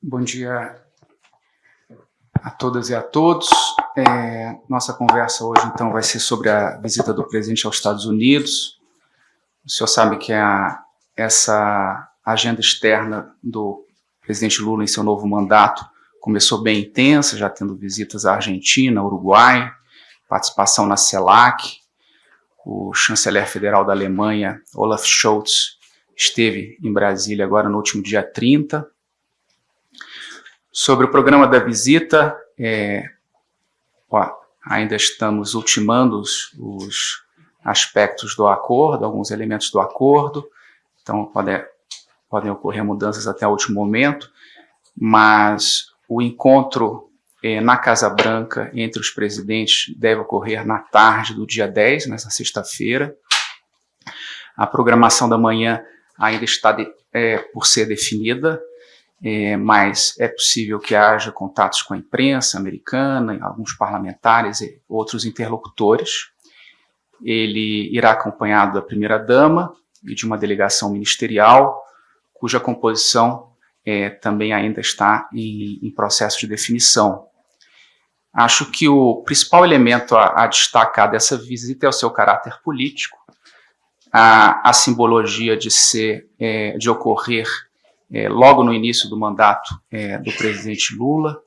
Bom dia a todas e a todos. É, nossa conversa hoje, então, vai ser sobre a visita do presidente aos Estados Unidos. O senhor sabe que a, essa agenda externa do presidente Lula em seu novo mandato começou bem intensa, já tendo visitas à Argentina, Uruguai, participação na CELAC. O chanceler federal da Alemanha, Olaf Scholz, esteve em Brasília agora no último dia 30, Sobre o programa da visita, é, ó, ainda estamos ultimando os, os, aspectos do acordo, alguns elementos do acordo, então pode, podem ocorrer mudanças até o último momento, mas o encontro é, na Casa Branca entre os presidentes deve ocorrer na tarde do dia 10, nessa sexta-feira. A programação da manhã ainda está de, é, por ser definida, é, mas é possível que haja contatos com a imprensa americana, alguns parlamentares e outros interlocutores. Ele irá acompanhado da primeira-dama e de uma delegação ministerial, cuja composição é, também ainda está em, em, processo de definição. Acho que o principal elemento a, a destacar dessa visita é o seu caráter político, a, a simbologia de ser, é, de ocorrer é, logo no início do mandato é, do presidente Lula.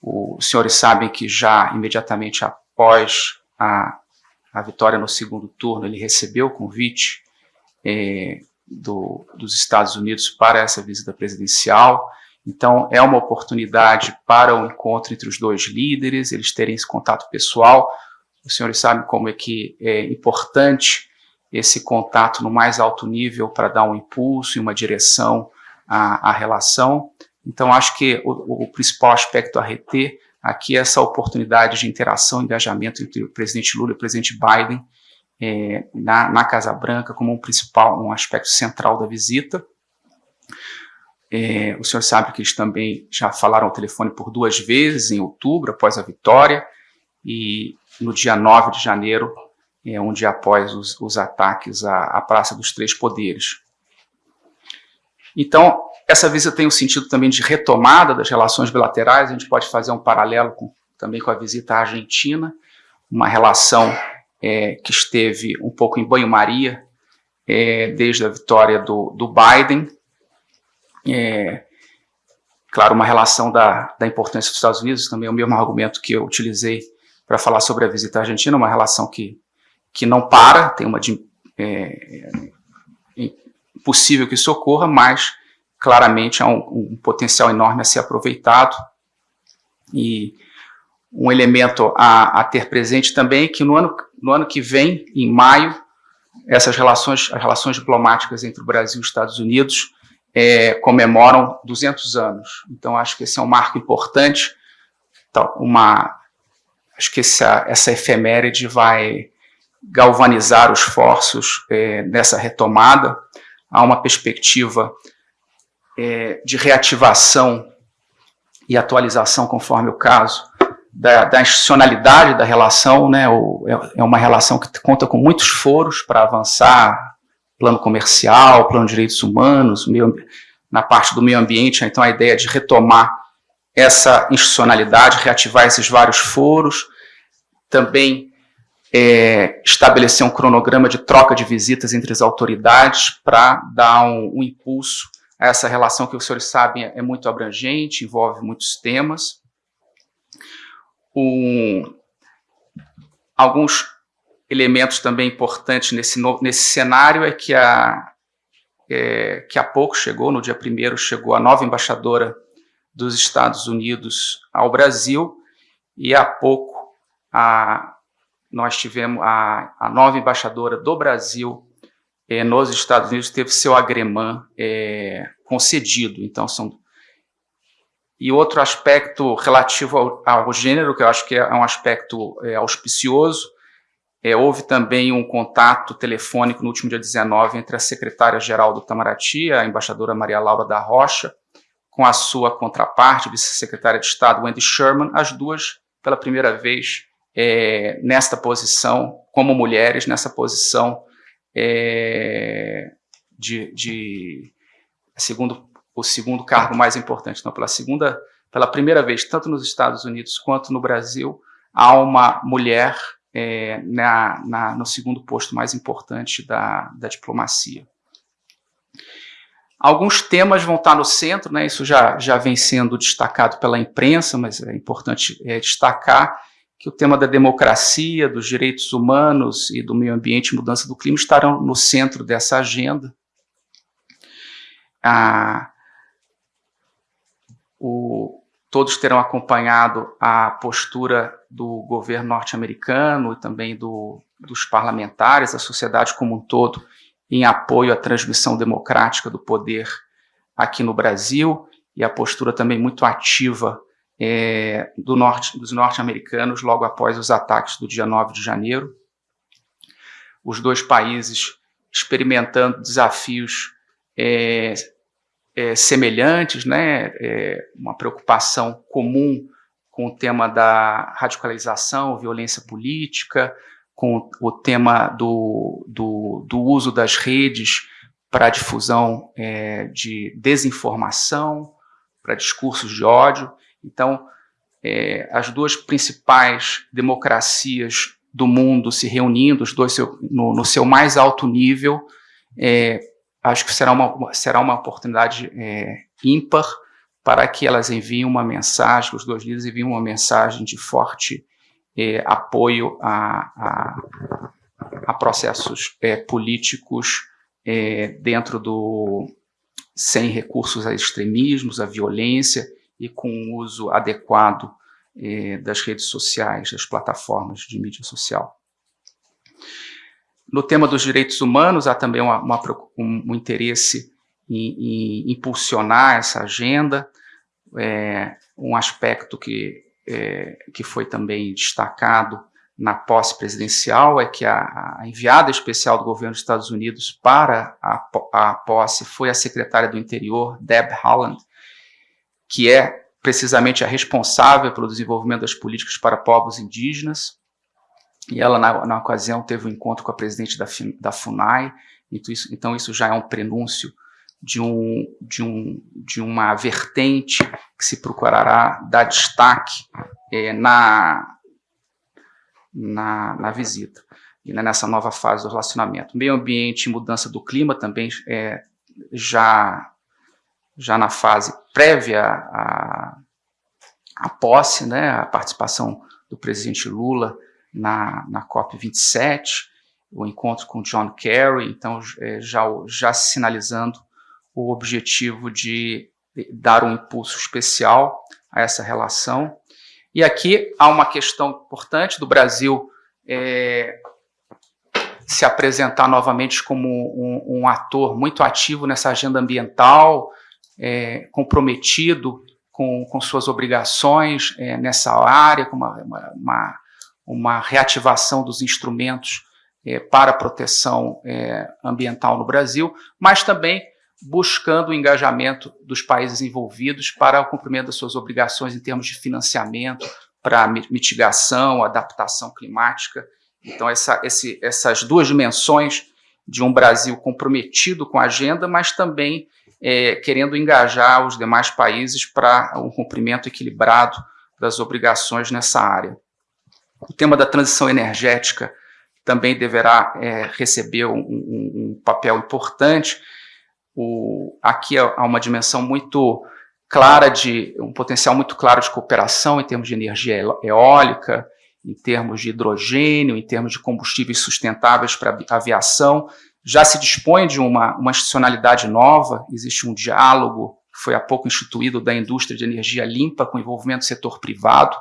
O, os senhores sabem que já imediatamente após a, a vitória no segundo turno, ele recebeu o convite é, do, dos Estados Unidos para essa visita presidencial. Então, é uma oportunidade para o um encontro entre os dois líderes, eles terem esse contato pessoal. Os senhores sabem como é que é importante esse contato no mais alto nível para dar um impulso e uma direção a, a relação. Então, acho que o, o, principal aspecto a reter aqui é essa oportunidade de interação engajamento entre o presidente Lula e o presidente Biden é, na, na, Casa Branca como um principal, um aspecto central da visita. É, o senhor sabe que eles também já falaram ao telefone por duas vezes em outubro, após a vitória, e no dia 9 de janeiro, é, um dia após os, os ataques à, à Praça dos Três Poderes. Então, essa visita tem o um sentido também de retomada das relações bilaterais, a gente pode fazer um paralelo com, também com a visita à Argentina, uma relação é, que esteve um pouco em banho-maria é, desde a vitória do, do Biden. É, claro, uma relação da, da importância dos Estados Unidos, também é o mesmo argumento que eu utilizei para falar sobre a visita à Argentina, uma relação que, que não para, tem uma é, possível que isso ocorra, mas claramente há um, um potencial enorme a ser aproveitado. E um elemento a, a, ter presente também é que no ano, no ano que vem, em maio, essas relações, as relações diplomáticas entre o Brasil e os Estados Unidos é, comemoram 200 anos. Então, acho que esse é um marco importante. Então, uma, acho que essa, essa efeméride vai galvanizar os esforços é, nessa retomada há uma perspectiva é, de reativação e atualização, conforme o caso, da, da institucionalidade da relação, né, é, é uma relação que conta com muitos foros para avançar, plano comercial, plano de direitos humanos, meio, na parte do meio ambiente, então a ideia de retomar essa institucionalidade, reativar esses vários foros, também é, estabelecer um cronograma de troca de visitas entre as autoridades para dar um, um, impulso essa relação que os senhores sabem é muito abrangente, envolve muitos temas. Um, alguns elementos também importantes nesse, nesse cenário é que, a, é, que há pouco chegou, no dia 1 chegou a nova embaixadora dos Estados Unidos ao Brasil, e há pouco a nós tivemos a, a nova embaixadora do Brasil é, nos Estados Unidos teve seu agremã é, concedido. Então são e outro aspecto relativo ao, ao, gênero que eu acho que é um aspecto é, auspicioso é, houve também um contato telefônico no último dia 19 entre a secretária-geral do Itamaraty, a embaixadora Maria Laura da Rocha, com a sua contraparte, vice-secretária de Estado Wendy Sherman, as duas, pela primeira vez, é, nesta posição, como mulheres, nessa posição é, de, de, segundo o segundo cargo mais importante. Então, pela segunda, pela primeira vez, tanto nos Estados Unidos quanto no Brasil, há uma mulher é, na, na, no segundo posto mais importante da, da diplomacia. Alguns temas vão estar no centro, né, isso já, já vem sendo destacado pela imprensa, mas é importante é, destacar que o tema da democracia, dos direitos humanos e do meio ambiente e mudança do clima estarão no centro dessa agenda. Ah, o, todos terão acompanhado a postura do governo norte-americano e também do, dos parlamentares, da sociedade como um todo, em apoio à transmissão democrática do poder aqui no Brasil e a postura também muito ativa é, do norte, dos norte-americanos logo após os ataques do dia 9 de janeiro. Os dois países experimentando desafios é, é, semelhantes, né, é, uma preocupação comum com o tema da radicalização, violência política, com o tema do, do, do uso das redes para difusão é, de desinformação, para discursos de ódio. Então, é, as duas principais democracias do mundo se reunindo, os dois seu, no, no, seu mais alto nível, é, acho que será uma, será uma oportunidade é, ímpar para que elas enviem uma mensagem, os dois líderes enviem uma mensagem de forte é, apoio a, a, a processos é, políticos é, dentro do sem recursos a extremismos, a violência e com o uso adequado é, das redes sociais, das plataformas de mídia social. No tema dos direitos humanos, há também uma, uma, um, um, interesse em, em, impulsionar essa agenda, é, um aspecto que é, que foi também destacado na posse presidencial é que a, a, enviada especial do governo dos Estados Unidos para a, a posse foi a secretária do Interior, Deb Haaland, que é precisamente a responsável pelo desenvolvimento das políticas para povos indígenas. E ela, na, na ocasião, teve um encontro com a presidente da, da FUNAI, então isso, então isso já é um prenúncio de, um, de, um, de uma vertente que se procurará dar destaque é, na, na, na, visita e né, nessa nova fase do relacionamento. Meio ambiente e mudança do clima também é, já, já na fase prévia à, à posse, né, a participação do presidente Lula na, na COP27, o encontro com John Kerry, então é, já, já sinalizando o objetivo de dar um impulso especial a essa relação. E aqui há uma questão importante do Brasil é, se apresentar novamente como um, um, ator muito ativo nessa agenda ambiental, é, comprometido com, com, suas obrigações é, nessa área, com uma, uma, uma, reativação dos instrumentos é, para a proteção é, ambiental no Brasil, mas também buscando o engajamento dos países envolvidos para o cumprimento das suas obrigações em termos de financiamento para mitigação, adaptação climática. Então, essa, esse, essas duas dimensões de um Brasil comprometido com a agenda, mas também é, querendo engajar os demais países para um cumprimento equilibrado das obrigações nessa área. O tema da transição energética também deverá é, receber um, um, papel importante, o, aqui há uma dimensão muito clara de, um potencial muito claro de cooperação em termos de energia eólica, em termos de hidrogênio, em termos de combustíveis sustentáveis para aviação. Já se dispõe de uma, uma institucionalidade nova, existe um diálogo que foi há pouco instituído da indústria de energia limpa com envolvimento do setor privado.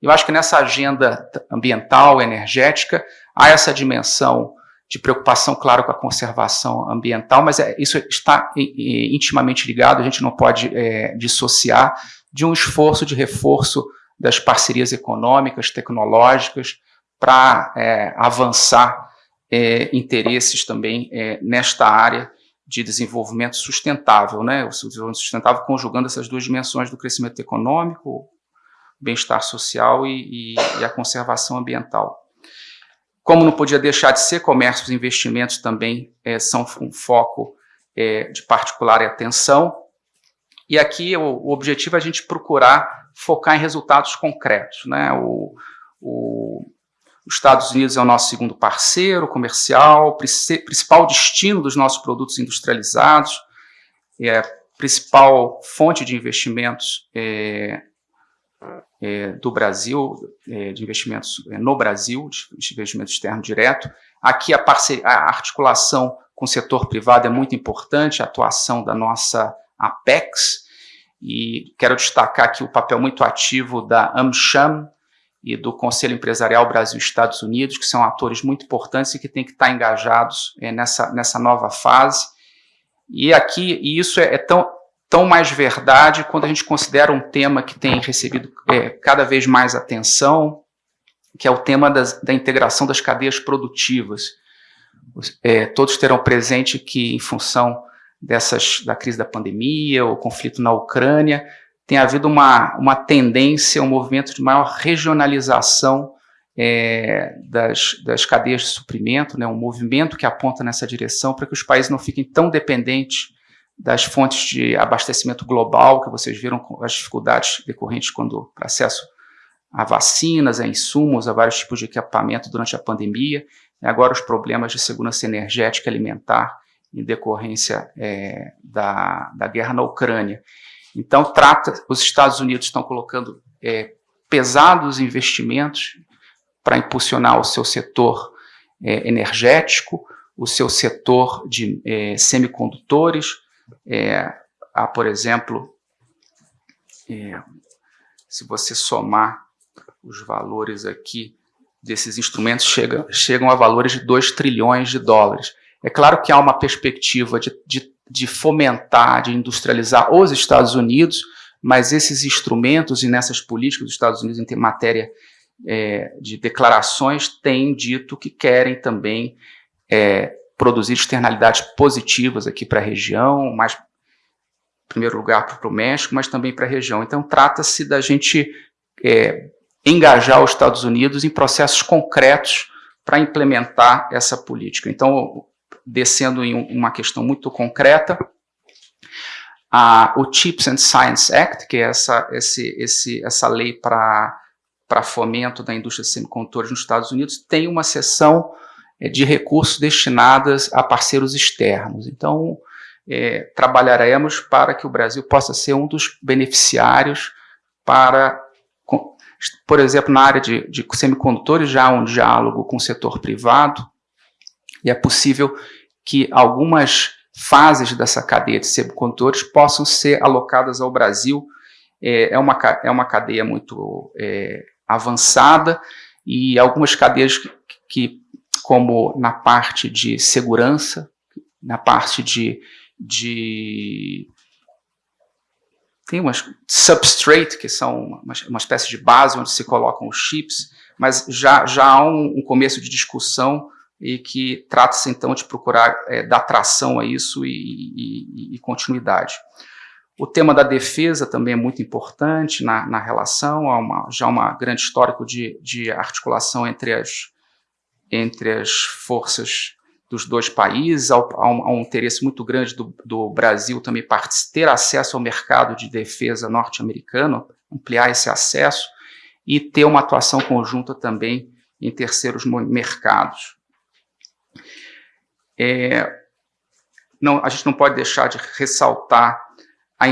Eu acho que nessa agenda ambiental, energética, há essa dimensão de preocupação, claro, com a conservação ambiental, mas é, isso está intimamente ligado, a gente não pode é, dissociar de um esforço de reforço das parcerias econômicas, tecnológicas, para é, avançar é, interesses também é, nesta área de desenvolvimento sustentável, né? o desenvolvimento sustentável conjugando essas duas dimensões do crescimento econômico, bem-estar social e, e, e a conservação ambiental. Como não podia deixar de ser, comércio e investimentos também é, são um foco é, de particular atenção. E aqui o, o objetivo é a gente procurar focar em resultados concretos. Né? O, o, os Estados Unidos é o nosso segundo parceiro comercial, principal destino dos nossos produtos industrializados, é principal fonte de investimentos é, é, do Brasil, é, de investimentos é, no Brasil, de investimento externo direto. Aqui a, parceria, a articulação com o setor privado é muito importante, a atuação da nossa Apex, e quero destacar aqui o papel muito ativo da AmCham e do Conselho Empresarial Brasil-Estados Unidos, que são atores muito importantes e que têm que estar engajados é, nessa, nessa nova fase. E aqui, e isso é, é, tão, tão mais verdade quando a gente considera um tema que tem recebido é, cada vez mais atenção, que é o tema das, da integração das cadeias produtivas. É, todos terão presente que, em função dessas, da crise da pandemia, o conflito na Ucrânia, tem havido uma, uma tendência, um movimento de maior regionalização é, das, das cadeias de suprimento, né, um movimento que aponta nessa direção para que os países não fiquem tão dependentes das fontes de abastecimento global, que vocês viram as dificuldades decorrentes quando acesso a vacinas, a insumos, a vários tipos de equipamento durante a pandemia, e agora os problemas de segurança energética alimentar em decorrência é, da, da guerra na Ucrânia. Então, trata, os Estados Unidos estão colocando é, pesados investimentos para impulsionar o seu setor é, energético, o seu setor de é, semicondutores. É, há, por exemplo, é, se você somar os valores aqui desses instrumentos, chega, chegam a valores de 2 trilhões de dólares. É claro que há uma perspectiva de, de, de fomentar, de industrializar os Estados Unidos, mas esses instrumentos e nessas políticas dos Estados Unidos em matéria é, de declarações têm dito que querem também é, produzir externalidades positivas aqui para a região, mais em primeiro lugar para o México, mas também para a região. Então trata-se da gente é, engajar os Estados Unidos em processos concretos para implementar essa política. Então descendo em uma questão muito concreta, o Chips and Science Act, que é essa, esse, esse, essa lei para fomento da indústria de semicondutores nos Estados Unidos, tem uma seção é, de recursos destinadas a parceiros externos. Então, é, trabalharemos para que o Brasil possa ser um dos beneficiários para, por exemplo, na área de, de semicondutores, já há um diálogo com o setor privado, e é possível que algumas fases dessa cadeia de semicondutores possam ser alocadas ao Brasil. É, é, uma, é uma cadeia muito é, avançada e algumas cadeias que, que, como na parte de segurança, na parte de, de tem umas substrate, que são uma, uma, espécie de base onde se colocam os chips, mas já, já há um, um começo de discussão e que trata-se então de procurar é, dar tração a isso e, e, e, continuidade. O tema da defesa também é muito importante na, na relação, há uma, já uma grande histórico de, de articulação entre as, entre as forças dos dois países, há, um, há um, interesse muito grande do, do Brasil também ter acesso ao mercado de defesa norte-americano, ampliar esse acesso e ter uma atuação conjunta também em terceiros mercados. É, não, a gente não pode deixar de ressaltar a,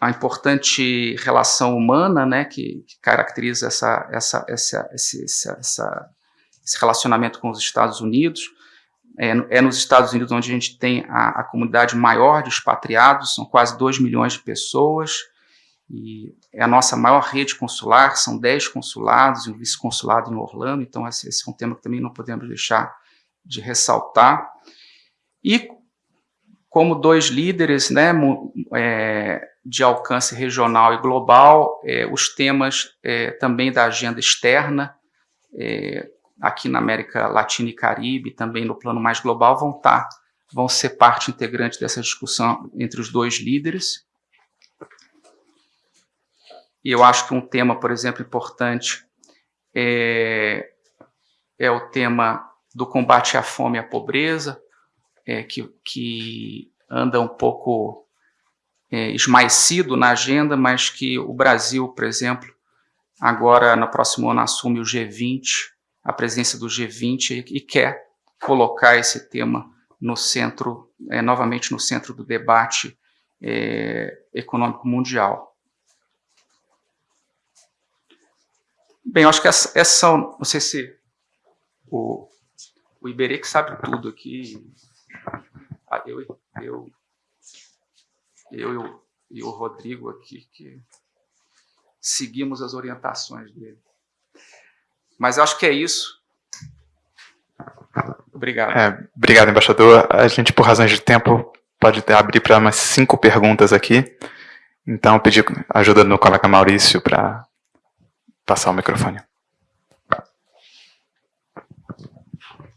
a importante relação humana né, que, que caracteriza essa, essa, essa, esse, essa, esse relacionamento com os Estados Unidos. É, é, nos Estados Unidos onde a gente tem a, a, comunidade maior de expatriados, são quase 2 milhões de pessoas, e é a nossa maior rede consular, são 10 consulados e um vice-consulado em Orlando, então esse, esse, é um tema que também não podemos deixar de ressaltar. E como dois líderes né, é, de alcance regional e global, é, os temas é, também da agenda externa, é, aqui na América Latina e Caribe, também no plano mais global, vão, tá, vão ser parte integrante dessa discussão entre os dois líderes. E eu acho que um tema, por exemplo, importante é, é o tema do combate à fome e à pobreza, é, que, que anda um pouco é, esmaecido na agenda, mas que o Brasil, por exemplo, agora no próximo ano assume o G20, a presença do G20 e, e quer colocar esse tema no centro, é, novamente no centro do debate é, econômico mundial. Bem, acho que essa, essa não sei se o, o Iberê que sabe tudo aqui, ah, eu, eu, eu, eu e o Rodrigo aqui, que seguimos as orientações dele. Mas acho que é isso. Obrigado. É, obrigado, embaixador. A gente, por razões de tempo, pode abrir para umas cinco perguntas aqui. Então, pedir ajuda do colega Maurício para passar o microfone.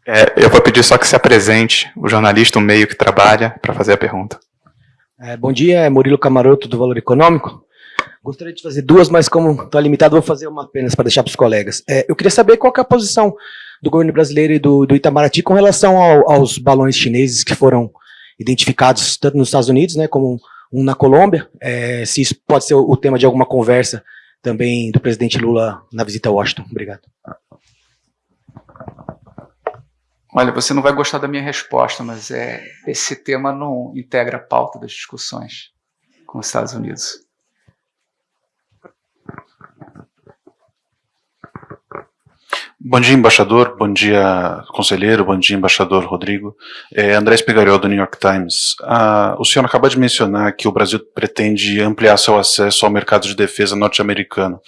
É, eu vou pedir só que se apresente o jornalista, o meio que trabalha, para fazer a pergunta. É, bom dia, é Murilo Camaroto, do Valor Econômico. Gostaria de fazer duas, mas como estou limitado, vou fazer uma apenas para deixar para os colegas. É, eu queria saber qual é a posição do governo brasileiro e do, do Itamaraty com relação ao, aos balões chineses que foram identificados tanto nos Estados Unidos, né, como um na Colômbia, é, se isso pode ser o tema de alguma conversa também do presidente Lula na visita a Washington. Obrigado. Olha, você não vai gostar da minha resposta, mas é, esse tema não integra a pauta das discussões com os Estados Unidos. Bom dia, embaixador. Bom dia, conselheiro. Bom dia, embaixador Rodrigo. É, André Espigariol, do New York Times. Ah, o senhor acabou de mencionar que o Brasil pretende ampliar seu acesso ao mercado de defesa norte-americano.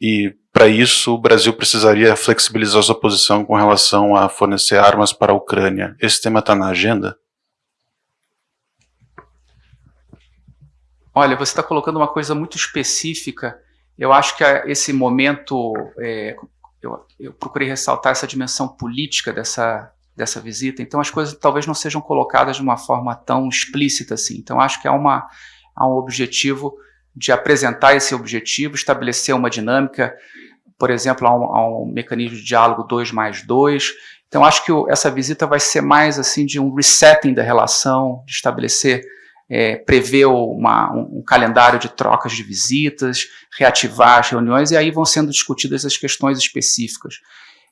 E, para isso, o Brasil precisaria flexibilizar sua posição com relação a fornecer armas para a Ucrânia. Esse tema está na agenda? Olha, você está colocando uma coisa muito específica. Eu acho que esse momento é, eu, eu procurei ressaltar essa dimensão política dessa, dessa visita, então as coisas talvez não sejam colocadas de uma forma tão explícita assim. Então acho que há, uma, há um objetivo de apresentar esse objetivo, estabelecer uma dinâmica, por exemplo, há um, há um mecanismo de diálogo 2 mais 2. Então acho que o, essa visita vai ser mais assim de um resetting da relação, de estabelecer é, prever uma, um, um, calendário de trocas de visitas, reativar as reuniões, e aí vão sendo discutidas as questões específicas.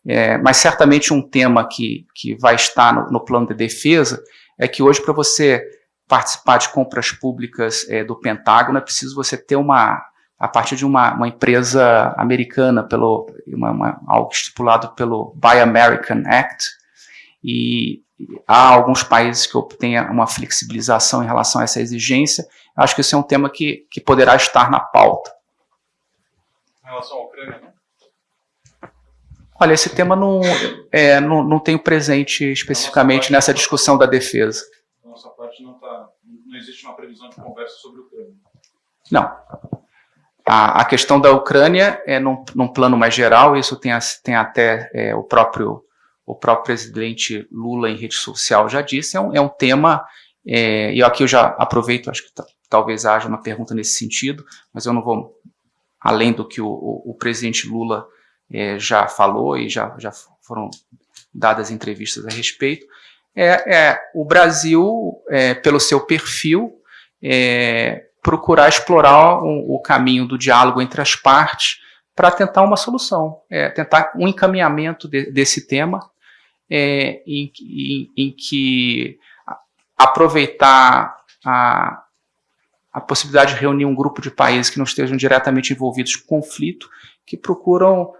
É, mas certamente um tema que, que vai estar no, no plano de defesa é que hoje, para você participar de compras públicas é, do Pentágono, é preciso você ter uma, a partir de uma, uma empresa americana, pelo, uma, uma, algo estipulado pelo Buy American Act, e há alguns países que obtêm uma flexibilização em relação a essa exigência. Acho que esse é um tema que, que poderá estar na pauta. Em relação à Ucrânia, né? Olha, esse tema não, é, não, não tenho presente especificamente nessa discussão da defesa. Nossa parte não, tá, não existe uma previsão de conversa sobre a Ucrânia. Não. A, a questão da Ucrânia é num, num plano mais geral, isso tem, tem até é, o próprio o próprio presidente Lula em rede social já disse, é um, é um tema, é, e aqui eu já aproveito, acho que talvez haja uma pergunta nesse sentido, mas eu não vou além do que o, o, o presidente Lula é, já falou e já, já foram dadas entrevistas a respeito, é, é o Brasil, é, pelo seu perfil, é, procurar explorar o, o, caminho do diálogo entre as partes para tentar uma solução, é, tentar um encaminhamento de, desse tema é, em, em, em, que aproveitar a, a possibilidade de reunir um grupo de países que não estejam diretamente envolvidos com conflito, que procuram,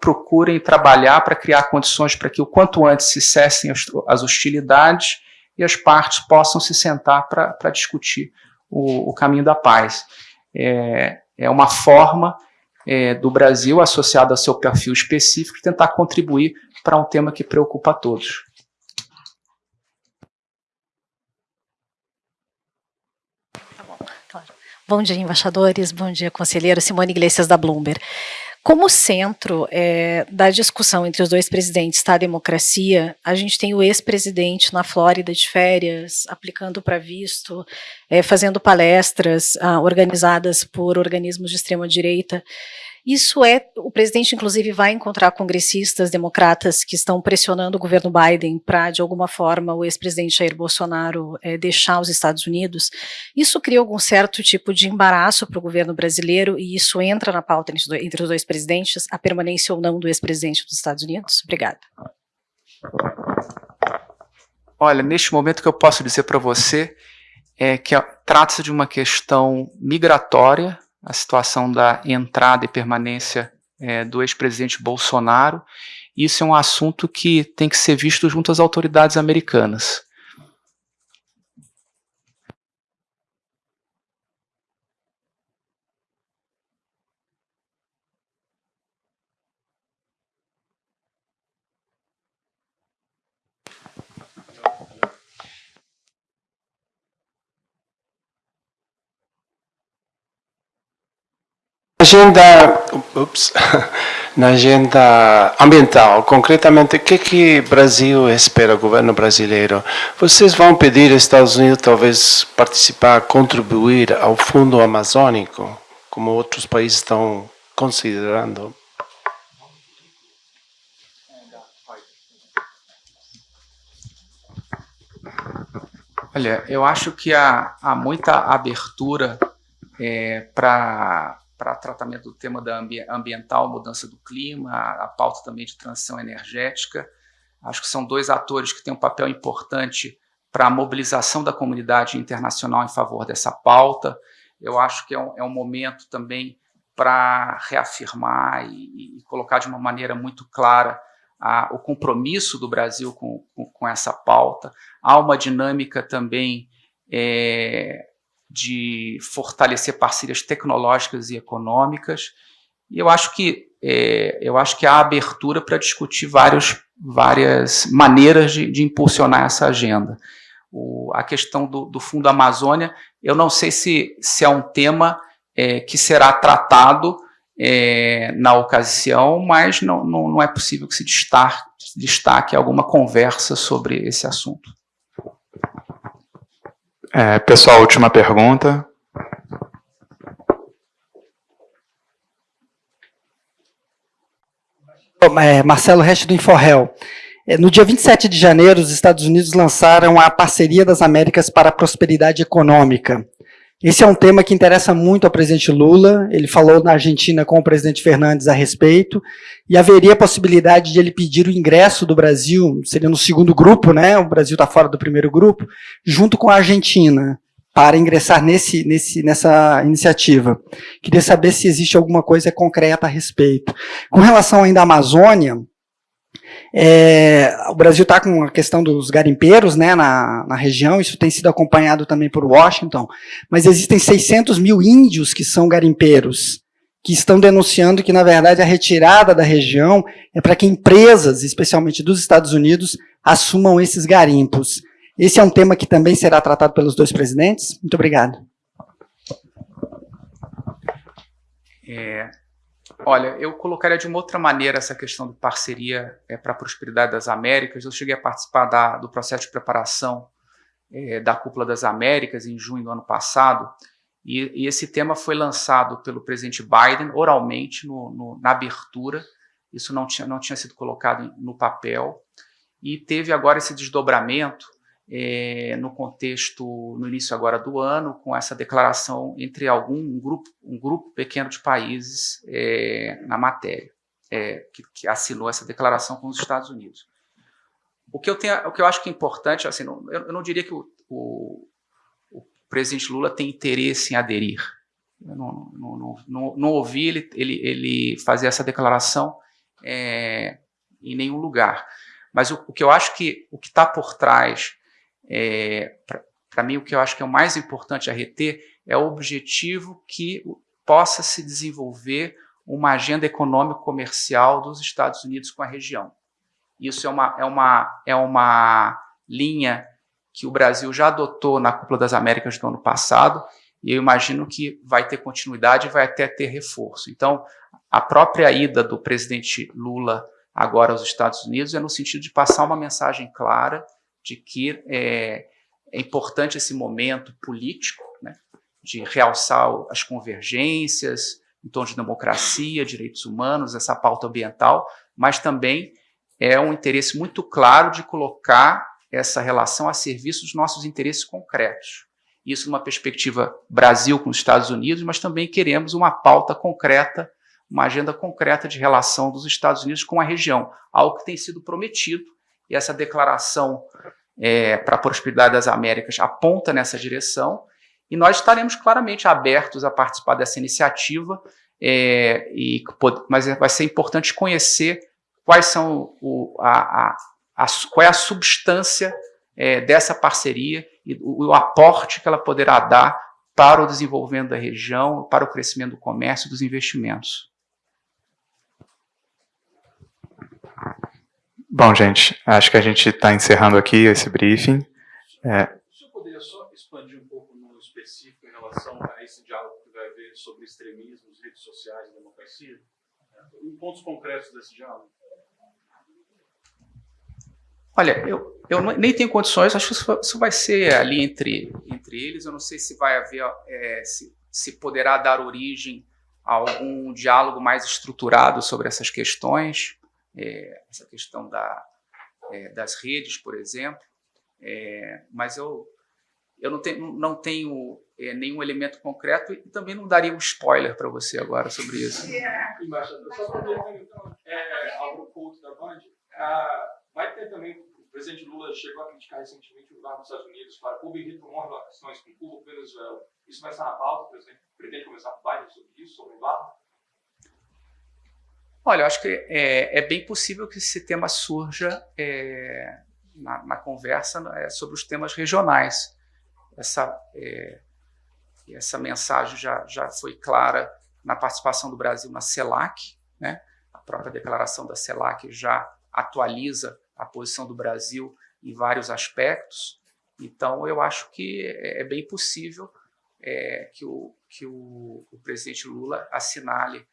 procurem trabalhar para criar condições para que o quanto antes se cessem as hostilidades e as partes possam se sentar para discutir o, o, caminho da paz. É, é uma forma é, do Brasil, associada ao seu perfil específico, tentar contribuir para um tema que preocupa a todos. Tá bom dia, embaixadores. Bom dia, conselheiro. Simone Iglesias, da Bloomberg. Como centro é, da discussão entre os dois presidentes está a democracia, a gente tem o ex-presidente na Flórida de férias, aplicando para visto, é, fazendo palestras ah, organizadas por organismos de extrema-direita, Isso é, o presidente inclusive vai encontrar congressistas democratas que estão pressionando o governo Biden para, de alguma forma, o ex-presidente Jair Bolsonaro é, deixar os Estados Unidos. Isso cria algum certo tipo de embaraço para o governo brasileiro e isso entra na pauta entre os dois presidentes, a permanência ou não do ex-presidente dos Estados Unidos? Obrigada. Olha, neste momento que eu posso dizer para você é que trata-se de uma questão migratória, a situação da entrada e permanência é, do ex-presidente Bolsonaro. Isso é um assunto que tem que ser visto junto às autoridades americanas. Agenda, ups, na agenda ambiental, concretamente, o que que o Brasil espera, o governo brasileiro? Vocês vão pedir aos Estados Unidos talvez participar, contribuir ao Fundo Amazônico, como outros países estão considerando? Olha, eu acho que há, há muita abertura é, para para tratamento do tema da ambi ambiental, mudança do clima, a, a, pauta também de transição energética. Acho que são dois atores que têm um papel importante para a mobilização da comunidade internacional em favor dessa pauta. Eu acho que é um, é um momento também para reafirmar e, e, colocar de uma maneira muito clara a, o compromisso do Brasil com, com, com, essa pauta. Há uma dinâmica também é, de fortalecer parcerias tecnológicas e econômicas. E eu acho que é, eu acho que há abertura para discutir vários, várias maneiras de, de impulsionar essa agenda. O, a questão do, do, Fundo Amazônia, eu não sei se, se é um tema é, que será tratado é, na ocasião, mas não, não, não é possível que se destaque, destaque alguma conversa sobre esse assunto. É, pessoal, última pergunta. É, Marcelo Reste do Inforrel. É, no dia 27 de janeiro, os Estados Unidos lançaram a Parceria das Américas para a Prosperidade Econômica. Esse é um tema que interessa muito ao presidente Lula, ele falou na Argentina com o presidente Fernandes a respeito, e haveria a possibilidade de ele pedir o ingresso do Brasil, seria no segundo grupo, né, o Brasil está fora do primeiro grupo, junto com a Argentina, para ingressar nesse, nesse, nessa iniciativa. Queria saber se existe alguma coisa concreta a respeito. Com relação ainda à Amazônia, é, o Brasil está com a questão dos garimpeiros né, na, na região, isso tem sido acompanhado também por Washington, mas existem 600 mil índios que são garimpeiros, que estão denunciando que, na verdade, a retirada da região é para que empresas, especialmente dos Estados Unidos, assumam esses garimpos. Esse é um tema que também será tratado pelos dois presidentes? Muito obrigado. É, Olha, eu colocaria de uma outra maneira essa questão de parceria é, para a prosperidade das Américas. Eu cheguei a participar da, do processo de preparação é, da Cúpula das Américas em junho do ano passado, e, e esse tema foi lançado pelo presidente Biden oralmente no, no, na abertura. Isso não tinha, não tinha sido colocado no papel, e teve agora esse desdobramento é, no contexto, no início agora do ano, com essa declaração entre algum um grupo, um grupo pequeno de países é, na matéria, é, que, que, assinou essa declaração com os Estados Unidos. O que eu, tenho, o que eu acho que é importante, assim, não, eu, eu, não diria que o, o, o, presidente Lula tem interesse em aderir. Eu não, não, não, não ouvi ele, ele, ele fazer essa declaração em nenhum lugar. Mas o, o que eu acho que o que está por trás é, Para mim, o que eu acho que é o mais importante a reter é o objetivo que possa se desenvolver uma agenda econômico-comercial dos Estados Unidos com a região. Isso é uma, é, uma, é uma linha que o Brasil já adotou na Cúpula das Américas do ano passado, e eu imagino que vai ter continuidade e vai até ter reforço. Então, a própria ida do presidente Lula agora aos Estados Unidos é no sentido de passar uma mensagem clara de que é, é importante esse momento político, né, de realçar as convergências, em torno de democracia, direitos humanos, essa pauta ambiental, mas também é um interesse muito claro de colocar essa relação a serviço dos nossos interesses concretos. Isso numa perspectiva Brasil com os Estados Unidos, mas também queremos uma pauta concreta, uma agenda concreta de relação dos Estados Unidos com a região, algo que tem sido prometido, e essa declaração é, para a prosperidade das Américas aponta nessa direção, e nós estaremos claramente abertos a participar dessa iniciativa, é, e, mas vai ser importante conhecer quais são o, a, a, a, qual é a substância é, dessa parceria e o, o, aporte que ela poderá dar para o desenvolvimento da região, para o crescimento do comércio e dos investimentos. Bom, gente, acho que a gente está encerrando aqui esse briefing. É... O senhor poderia só expandir um pouco no específico em relação a esse diálogo que vai haver sobre extremismo, redes sociais e democracia? Em pontos concretos desse diálogo. Olha, eu, eu nem tenho condições, acho que isso, isso vai ser ali entre, entre eles, eu não sei se vai haver, é, se, se poderá dar origem a algum diálogo mais estruturado sobre essas questões, é, essa questão da, é, das redes, por exemplo, é, mas eu, eu não tenho, não tenho é, nenhum elemento concreto e também não daria um spoiler para você agora sobre isso. Embaixador, só para então, é, algo culto da Band, ah, vai ter também presidente Lula chegou a criticar recentemente o governo dos Estados Unidos para Cuba e retomou relações com Cuba Venezuela. Isso vai estar na pauta? O presidente pretende começar a falar sobre isso, sobre o? Olha, eu acho que é, é, bem possível que esse tema surja é, na, na, conversa é, sobre os temas regionais. Essa, é, essa mensagem já, já foi clara na participação do Brasil na CELAC, né? a própria declaração da CELAC já atualiza a posição do Brasil em vários aspectos. Então, eu acho que é, é bem possível é, que, o, que o, o, presidente Lula assinale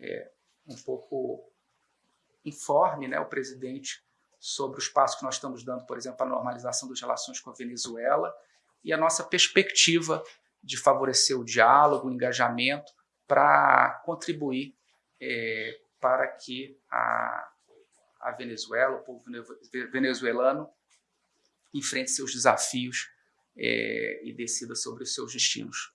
é, um pouco, informe né, o presidente sobre os passos que nós estamos dando, por exemplo, a normalização das relações com a Venezuela e a nossa perspectiva de favorecer o diálogo, o engajamento, para contribuir é, para que a, a Venezuela, o povo venezuelano, enfrente seus desafios é, e decida sobre os seus destinos.